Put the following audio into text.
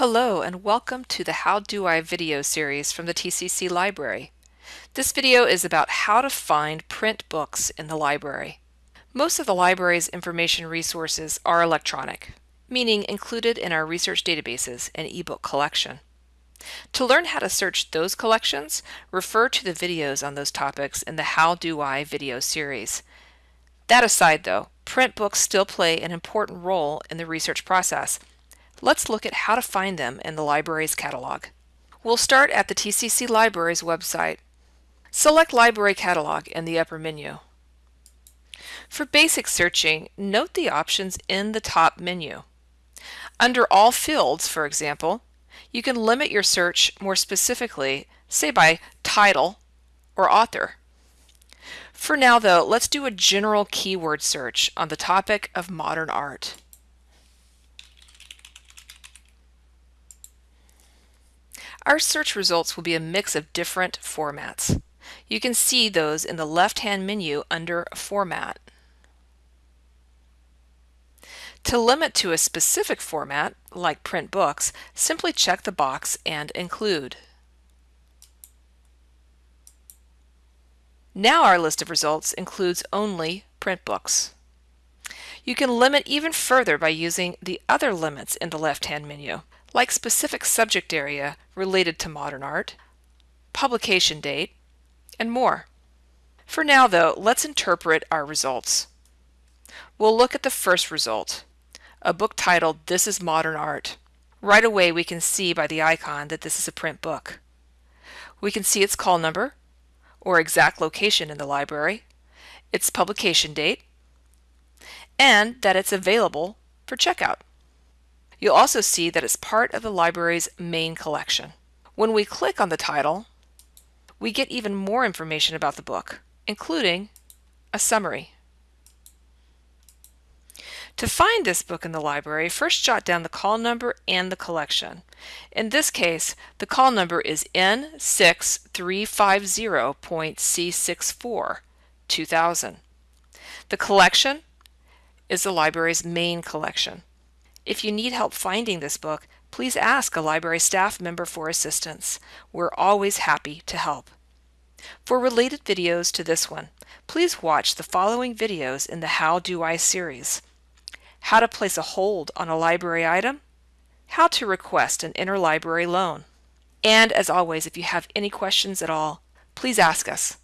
Hello and welcome to the How Do I video series from the TCC Library. This video is about how to find print books in the library. Most of the library's information resources are electronic, meaning included in our research databases and ebook collection. To learn how to search those collections, refer to the videos on those topics in the How Do I video series. That aside though, print books still play an important role in the research process Let's look at how to find them in the library's catalog. We'll start at the TCC Library's website. Select Library Catalog in the upper menu. For basic searching, note the options in the top menu. Under all fields, for example, you can limit your search more specifically, say by title or author. For now though, let's do a general keyword search on the topic of modern art. Our search results will be a mix of different formats. You can see those in the left-hand menu under Format. To limit to a specific format, like print books, simply check the box and include. Now our list of results includes only print books. You can limit even further by using the other limits in the left-hand menu like specific subject area related to modern art, publication date, and more. For now though, let's interpret our results. We'll look at the first result, a book titled This is Modern Art. Right away we can see by the icon that this is a print book. We can see its call number, or exact location in the library, its publication date, and that it's available for checkout. You'll also see that it's part of the library's main collection. When we click on the title, we get even more information about the book, including a summary. To find this book in the library, first jot down the call number and the collection. In this case, the call number is N6350.C64 2000. The collection is the library's main collection. If you need help finding this book, please ask a library staff member for assistance. We're always happy to help. For related videos to this one, please watch the following videos in the How Do I series. How to place a hold on a library item, how to request an interlibrary loan. And as always, if you have any questions at all, please ask us.